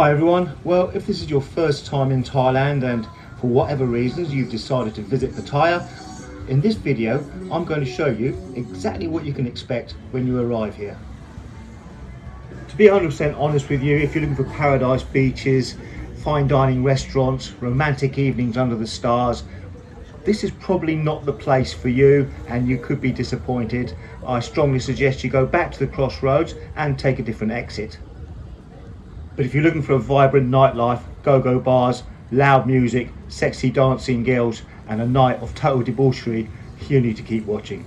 Hi everyone. Well, if this is your first time in Thailand and for whatever reasons you've decided to visit Pattaya, in this video I'm going to show you exactly what you can expect when you arrive here. To be 100% honest with you, if you're looking for paradise beaches, fine dining restaurants, romantic evenings under the stars, this is probably not the place for you and you could be disappointed. I strongly suggest you go back to the crossroads and take a different exit. But if you're looking for a vibrant nightlife, go-go bars, loud music, sexy dancing girls and a night of total debauchery, you need to keep watching.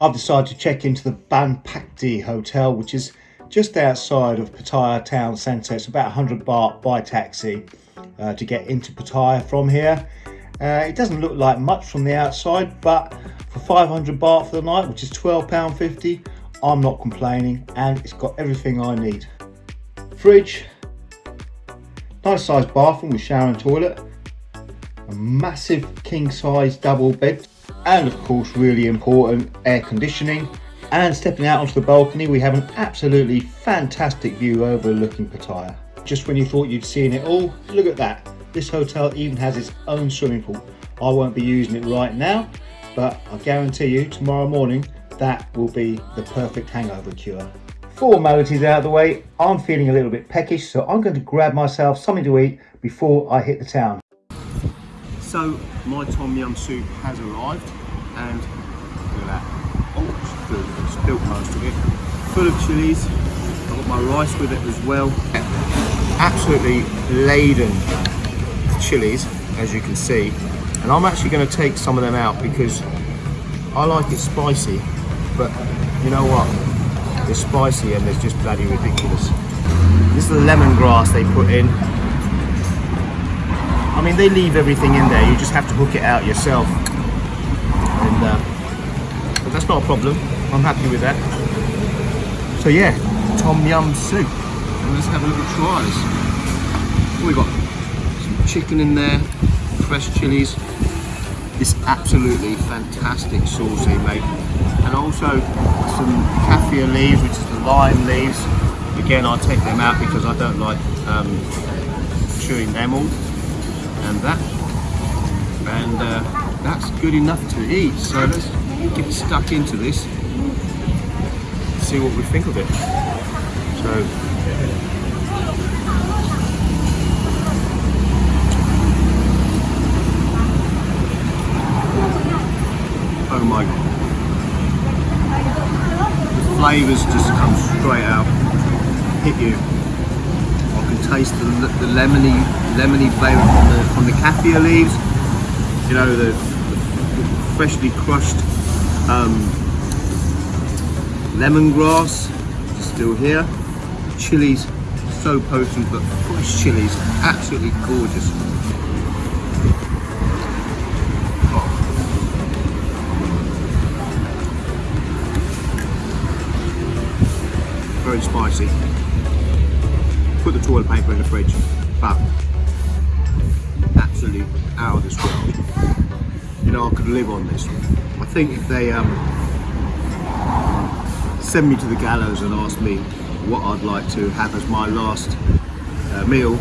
I've decided to check into the Banpakdi Hotel, which is just outside of Pattaya town centre. It's about 100 baht by taxi uh, to get into Pattaya from here. Uh, it doesn't look like much from the outside, but for 500 baht for the night, which is £12.50, I'm not complaining and it's got everything I need. Fridge, nice sized bathroom with shower and toilet, a massive king size double bed, and of course really important air conditioning. And stepping out onto the balcony, we have an absolutely fantastic view overlooking Pattaya. Just when you thought you'd seen it all, look at that. This hotel even has its own swimming pool. I won't be using it right now, but I guarantee you tomorrow morning that will be the perfect hangover cure. Formalities out of the way, I'm feeling a little bit peckish, so I'm going to grab myself something to eat before I hit the town. So my tom yum soup has arrived and look at that. Oh, it's most of it. Full of chilies. I've got my rice with it as well. Absolutely laden chilies, as you can see. And I'm actually going to take some of them out because I like it spicy, but you know what? It's spicy and it's just bloody ridiculous. This is the lemongrass they put in. I mean, they leave everything in there. You just have to hook it out yourself. And uh, but that's not a problem. I'm happy with that. So yeah, tom yum soup. Let's have a look at tries. We got chicken in there, fresh chilies, this absolutely fantastic sauce they make and also some kaffir leaves which is the lime leaves. Again I take them out because I don't like um, chewing them all. And that and uh, that's good enough to eat. So let's get stuck into this. See what we think of it. So my. The flavours just come straight out, hit you. I can taste the, the lemony lemony flavour from the, from the kaffir leaves. You know, the, the freshly crushed um, lemongrass still here. Chilies, so potent, but fresh chilies, absolutely gorgeous. Very spicy. Put the toilet paper in the fridge, but absolutely out of this world. You know, I could live on this. I think if they um, send me to the gallows and ask me what I'd like to have as my last uh, meal,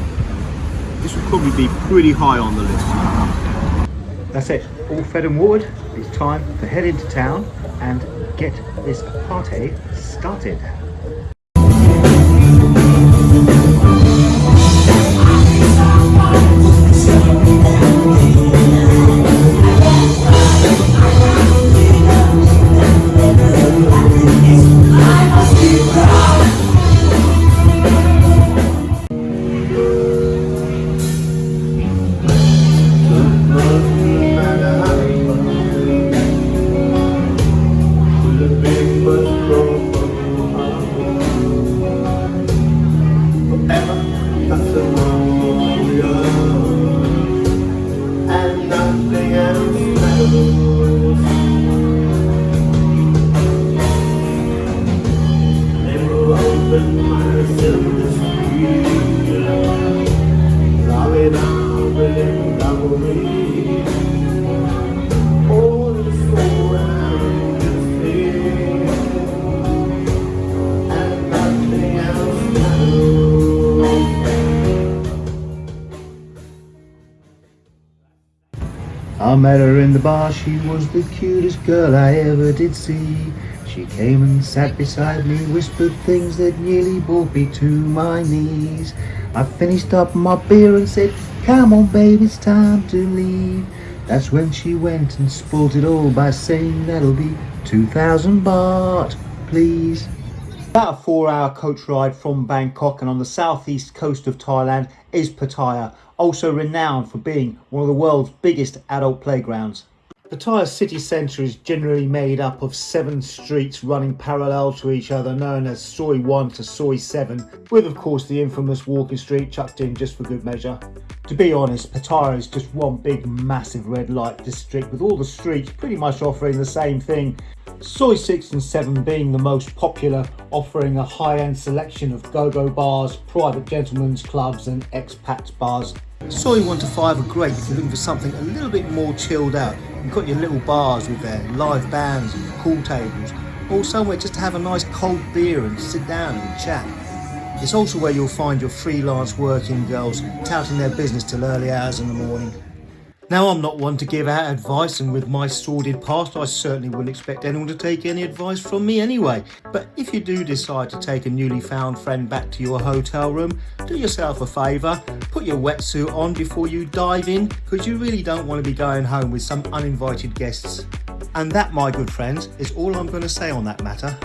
this would probably be pretty high on the list. That's it, all fed and watered. It's time to head into town and get this party started. Met her in the bar, she was the cutest girl I ever did see. She came and sat beside me, whispered things that nearly brought me to my knees. I finished up my beer and said, come on babe, it's time to leave. That's when she went and spoilt it all by saying that'll be 2,000 baht, please. About a four hour coach ride from Bangkok and on the southeast coast of Thailand is Pattaya, also renowned for being one of the world's biggest adult playgrounds. Pattaya city centre is generally made up of seven streets running parallel to each other known as Soi 1 to Soi 7 with of course the infamous walking street chucked in just for good measure. To be honest Pattaya is just one big massive red light district with all the streets pretty much offering the same thing Soi 6 and 7 being the most popular, offering a high-end selection of go-go bars, private gentlemen's clubs and expats bars. Soi 1 to 5 are great if you're looking for something a little bit more chilled out. You've got your little bars with their live bands and pool tables, or somewhere just to have a nice cold beer and sit down and chat. It's also where you'll find your freelance working girls touting their business till early hours in the morning. Now I'm not one to give out advice and with my sordid past I certainly wouldn't expect anyone to take any advice from me anyway. But if you do decide to take a newly found friend back to your hotel room, do yourself a favour, put your wetsuit on before you dive in because you really don't want to be going home with some uninvited guests. And that my good friends is all I'm going to say on that matter.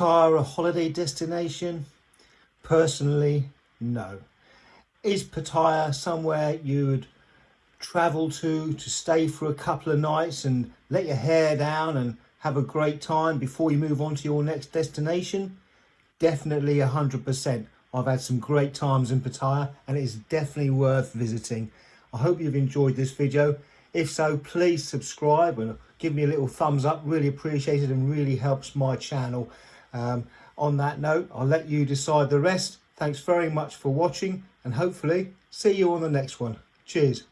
Pattaya a holiday destination? Personally, no. Is Pattaya somewhere you'd travel to to stay for a couple of nights and let your hair down and have a great time before you move on to your next destination? Definitely 100%. I've had some great times in Pattaya and it is definitely worth visiting. I hope you've enjoyed this video. If so, please subscribe and give me a little thumbs up. Really appreciate it and really helps my channel. Um, on that note, I'll let you decide the rest. Thanks very much for watching and hopefully see you on the next one. Cheers.